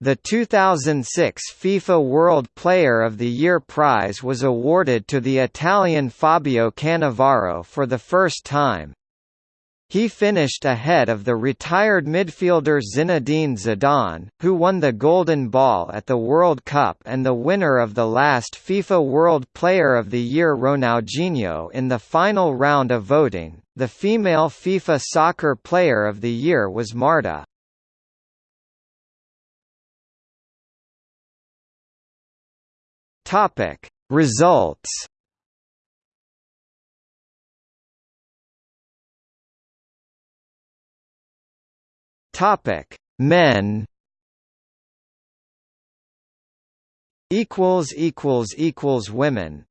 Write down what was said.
The 2006 FIFA World Player of the Year prize was awarded to the Italian Fabio Cannavaro for the first time. He finished ahead of the retired midfielder Zinedine Zidane, who won the Golden Ball at the World Cup and the winner of the last FIFA World Player of the Year Ronaldinho in the final round of voting. The female FIFA Soccer Player of the Year was Marta. Topic. Results Topic. Men equals equals equals women